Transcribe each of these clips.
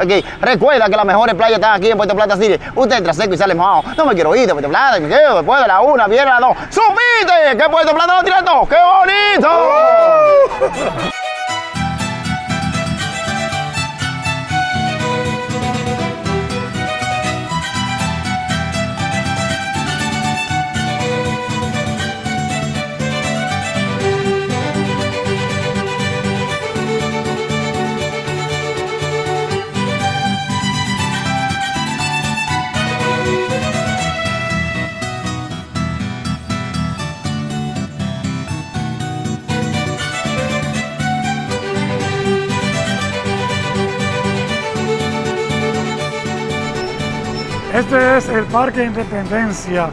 Ok, recuerda que las mejores playas están aquí en Puerto Plata City. Usted entra seco y sale mojado. No me quiero ir de Puerto Plata, me quedo después de la una, viene la dos. ¡Subite! ¡Que Puerto Plata lo tira todo! ¡Qué bonito! Este es el Parque Independencia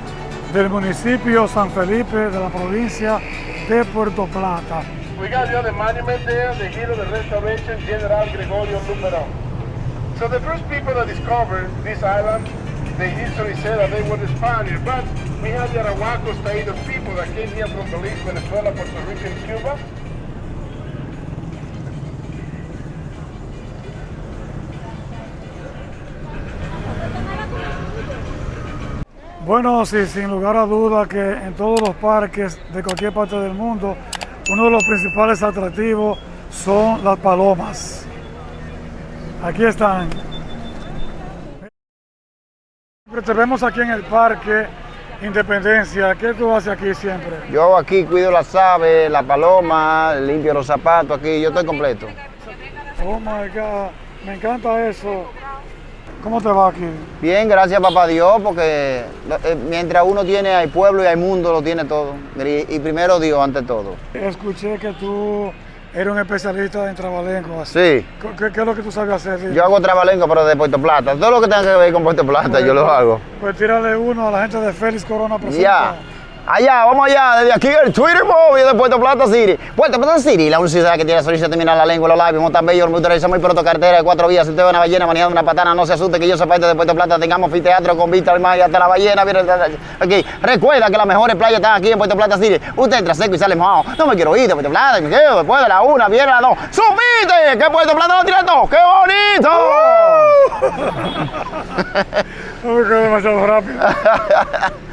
del municipio San Felipe de la provincia de Puerto Plata. We got the other monument there, the hero of the restoration, General Gregorio Luperón. So the first people that discovered this island, the history said that they were the Spaniards, but we have the Arahuacos, Taínos people that came here from Belize, Venezuela, Puerto Rico, and Cuba. Bueno, sí, sin lugar a duda que en todos los parques de cualquier parte del mundo, uno de los principales atractivos son las palomas. Aquí están. Te vemos aquí en el parque Independencia. ¿Qué tú haces aquí siempre? Yo aquí cuido las aves, la paloma, limpio los zapatos aquí, yo estoy completo. Oh my God, me encanta eso. ¿Cómo te va aquí? Bien, gracias papá Dios, porque eh, mientras uno tiene hay pueblo y hay mundo, lo tiene todo. Y, primero Dios ante todo. Escuché que tú eres un especialista en trabalenco. así. Sí, ¿Qué, qué es lo que tú sabes hacer? yo hago trabalenco, pero de Puerto Plata. Todo lo que tenga que ver con Puerto Plata, yo lo hago. Pues tírale uno a la gente de Félix Corona Presenta. Ya. Allá, vamos allá, desde aquí el Twitter móvil de Puerto Plata City. Puerto Plata City, la única que tiene sonrisa terminar la lengua, los labios, montan bello, motoriza muy pronto, carretera de cuatro vías. Si usted ve una ballena manejando una patana, no se asuste que yo soy parte de Puerto Plata. Tengamos anfiteatro con vista al mar y hasta la ballena. Mira, Ok, recuerda que las mejores playas están aquí en Puerto Plata City. Usted entra seco y sale mojado. No me quiero ir de Puerto Plata, me quedo después de la una, viene la dos. ¡Subite! Que Puerto Plata lo tira todo. ¡Qué bonito! Uy, que demasiado rápido.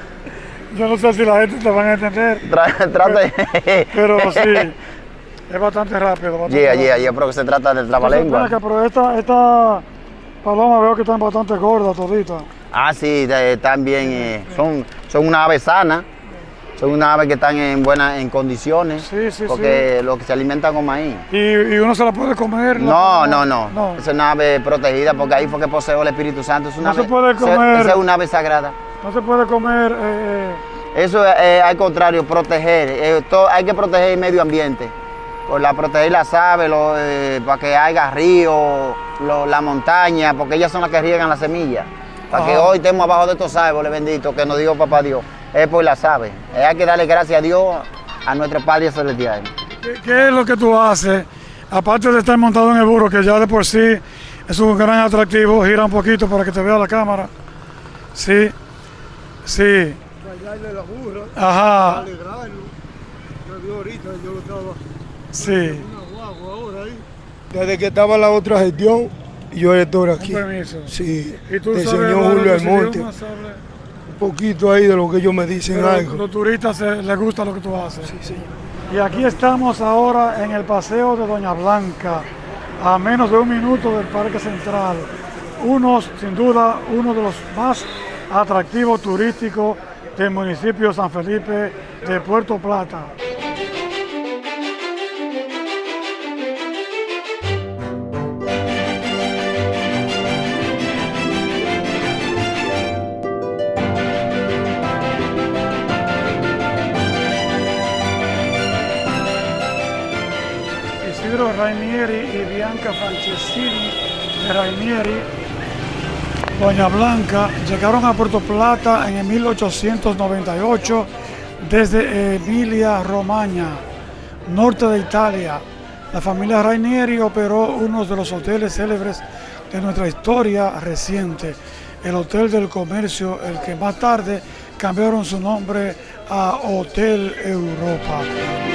Yo no sé si la gente te van a entender, Tra- Trate. pero sí, es bastante rápido. Bastante Yeah, rápido. yeah, yeah, pero que se trata de Entonces, trabalengua. pero esta, esta paloma veo que están bastante gordas toditas. Ah, sí, están bien, eh, son, son una ave sana, son una ave que están en buenas en condiciones, Sí, sí, porque lo que se alimentan con maíz. ¿Y, y uno se la puede comer? No, no, no, No, es una ave protegida porque ahí fue que poseó el Espíritu Santo. Es una No se puede comer. Esa es una ave sagrada. No se puede comer. eh, Eso es, eh, al contrario, proteger. eh, hay que proteger el medio ambiente. Por la proteger las aves, lo, eh, para que haya río, lo- la montaña, porque ellas son las que riegan las semillas. Para que hoy estemos abajo de estos árboles benditos que nos dio papá Dios. Es por las aves. Eh, hay que darle gracias a Dios, a nuestro Padre Celestial. ¿qué, qué es lo que tú haces? Aparte de estar montado en el burro, que ya de por sí es un gran atractivo, gira un poquito para que te vea la cámara. Sí, sí. Bailarle la burra, Ajá, alegrarlo. Yo vi ahorita, yo lo estaba sí. una guagua ahora ahí. Desde que estaba la otra gestión, yo estoy aquí. Con permiso. Sí, ¿Y tú del sabes señor Julio Almonte. Un poquito ahí de lo que ellos me dicen Pero algo. los turistas eh, les gusta lo que tú haces. Sí, señor. Y aquí estamos ahora en el paseo de Doña Blanca, a menos de un minuto del Parque Central. Unos, sin duda, uno de los más atractivos turísticos del municipio San Felipe de Puerto Plata. Isidro Rainieri y Bianca Franceschini de Rainieri, Doña Blanca, llegaron a Puerto Plata en el 1898 desde Emilia Romagna, norte de Italia. La familia Rainieri operó uno de los hoteles célebres de nuestra historia reciente, el Hotel del Comercio, el que más tarde cambiaron su nombre a Hotel Europa.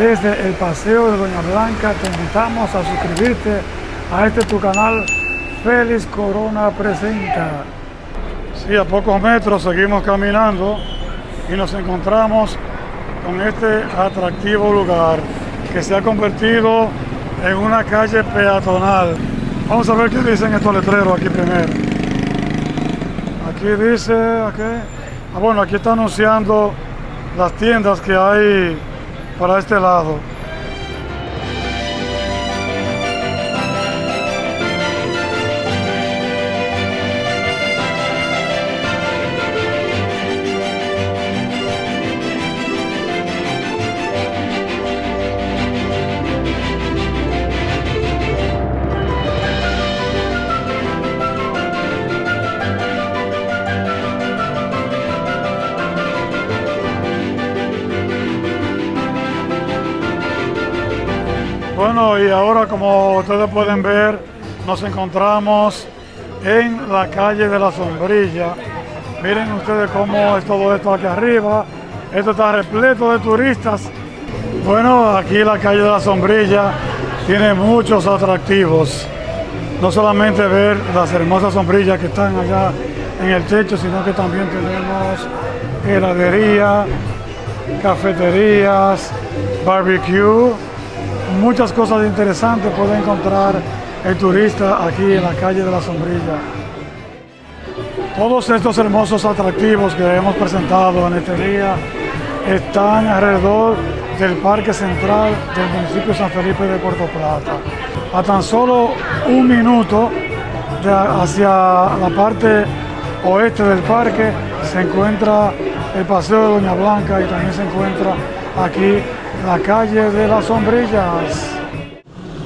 Desde el Paseo de Doña Blanca. Te invitamos a suscribirte a este tu canal Félix Corona Presenta. Sí, a pocos metros seguimos caminando y nos encontramos con este atractivo lugar que se ha convertido en una calle peatonal. Vamos a ver qué dicen estos letreros aquí primero. Aquí dice, aquí, ah, bueno, aquí está anunciando las tiendas que hay para este lado. Bueno, y ahora como ustedes pueden ver, nos encontramos en la calle de la sombrilla. Miren ustedes cómo es todo esto aquí arriba. Esto está repleto de turistas. Bueno, aquí la calle de la sombrilla tiene muchos atractivos. No solamente ver las hermosas sombrillas que están allá en el techo, sino que también tenemos heladería, cafeterías, barbecue muchas cosas interesantes puede encontrar el turista aquí en la calle de la Sombrilla. Todos estos hermosos atractivos que hemos presentado en este día están alrededor del Parque Central del municipio San Felipe de Puerto Plata. A tan solo un minuto hacia la parte oeste del parque se encuentra el Paseo de Doña Blanca y también se encuentra aquí la calle de las sombrillas.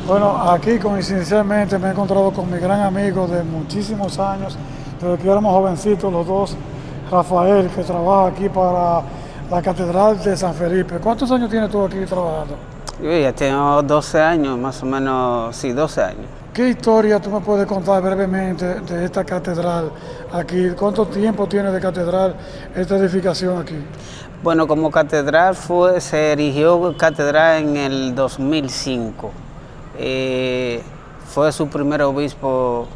Bueno, aquí coincidencialmente me he encontrado con mi gran amigo de muchísimos años, desde que éramos jovencitos los dos, Rafael, que trabaja aquí para la Catedral de San Felipe. ¿Cuántos años tienes tú aquí trabajando? Yo ya tengo 12 años, más o menos, sí, 12 años. ¿Qué historia tú me puedes contar brevemente de esta catedral aquí? ¿Cuánto tiempo tiene de catedral esta edificación aquí? Bueno, como catedral fue, se erigió catedral en el 2005. Eh, fue su primer obispo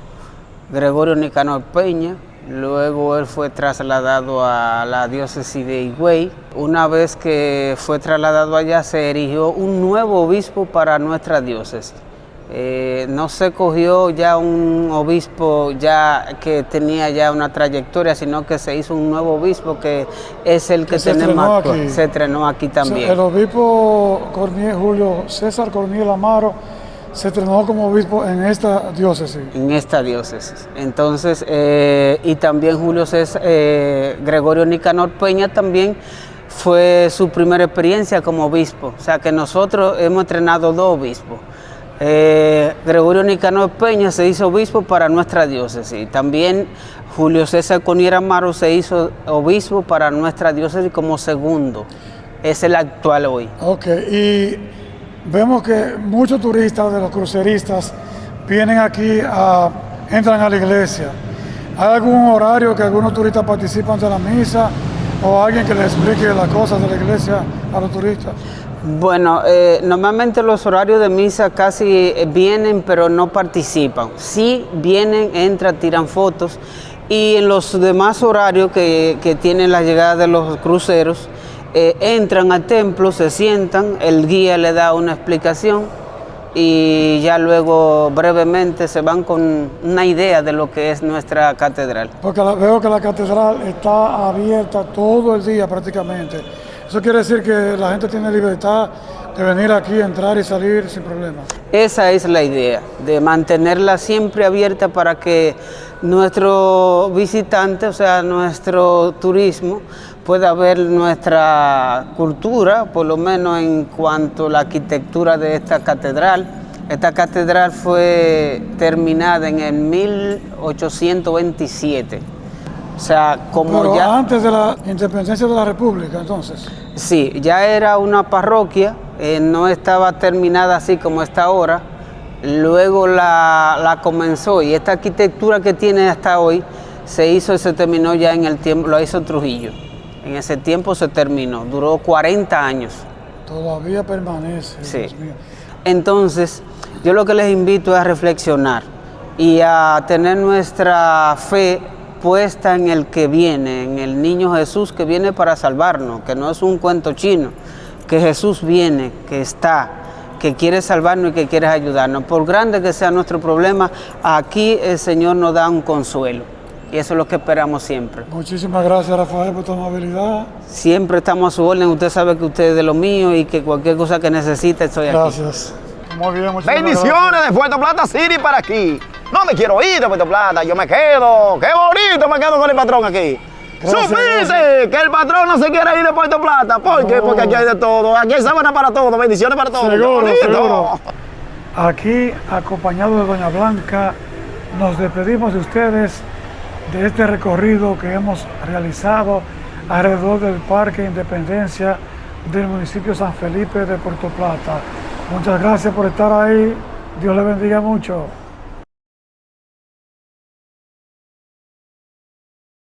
Gregorio Nicanor Peña, luego él fue trasladado a la diócesis de Higüey. Una vez que fue trasladado allá se erigió un nuevo obispo para nuestra diócesis. Eh, no se cogió ya un obispo ya que tenía ya una trayectoria, sino que se hizo un nuevo obispo que es el que, tenemos aquí. Se estrenó aquí también. el obispo Corniel, Julio César Corniel Amaro se estrenó como obispo en esta diócesis. En esta diócesis. Entonces, eh, y también Julio César, eh, Gregorio Nicanor Peña también fue su primera experiencia como obispo. O sea que nosotros hemos entrenado dos obispos. Eh, Gregorio Nicanor Peña se hizo obispo para nuestra diócesis. También Julio César Coniera Amaro se hizo obispo para nuestra diócesis como segundo. Es el actual hoy. Ok, y vemos que muchos turistas de los cruceristas vienen aquí, a, entran a la iglesia. ¿Hay algún horario que algunos turistas participan de la misa o alguien que les explique las cosas de la iglesia a los turistas? Bueno, eh, normalmente los horarios de misa casi eh, vienen pero no participan. Sí vienen, entran, tiran fotos y en los demás horarios que, tienen la llegada de los cruceros, eh, entran al templo, se sientan, el guía le da una explicación y ya luego brevemente se van con una idea de lo que es nuestra catedral. Porque veo que la catedral está abierta todo el día prácticamente. Eso quiere decir que la gente tiene libertad de venir aquí, entrar y salir sin problemas. Esa es la idea, de mantenerla siempre abierta para que nuestro visitante, o sea, nuestro turismo, pueda ver nuestra cultura, por lo menos en cuanto a la arquitectura de esta catedral. Esta catedral fue terminada en el 1827 o sea, como ya... antes de la independencia de la República, entonces. Sí, ya era una parroquia, eh, no estaba terminada así como está ahora. Luego la, comenzó y esta arquitectura que tiene hasta hoy se hizo y se terminó ya en el tiempo, lo hizo Trujillo. En ese tiempo se terminó, duró 40 años. Todavía permanece. Sí. Dios mío. Entonces, yo lo que les invito es a reflexionar y a tener nuestra fe puesta en el que viene, en el niño Jesús que viene para salvarnos, que no es un cuento chino, que Jesús viene, que está, que quiere salvarnos y que quiere ayudarnos. Por grande que sea nuestro problema, aquí el Señor nos da un consuelo. Y eso es lo que esperamos siempre. Muchísimas gracias, Rafael, por tu amabilidad. Siempre estamos a su orden, usted sabe que usted es de lo mío y que cualquier cosa que necesite estoy aquí. Gracias. Muy bien, muchísimas Bendiciones de Puerto Plata City para aquí. No me quiero ir de Puerto Plata, yo me quedo. Qué bonito me quedo con el patrón aquí. Supiste que el patrón no se quiere ir de Puerto Plata. ¿Por qué? No. Porque aquí hay de todo. Aquí hay sábana para todo. Bendiciones para todos. Seguro, seguro. Aquí, acompañado de Doña Blanca, nos despedimos de ustedes de este recorrido que hemos realizado alrededor del Parque Independencia del municipio San Felipe de Puerto Plata. Muchas gracias por estar ahí. Dios le bendiga mucho.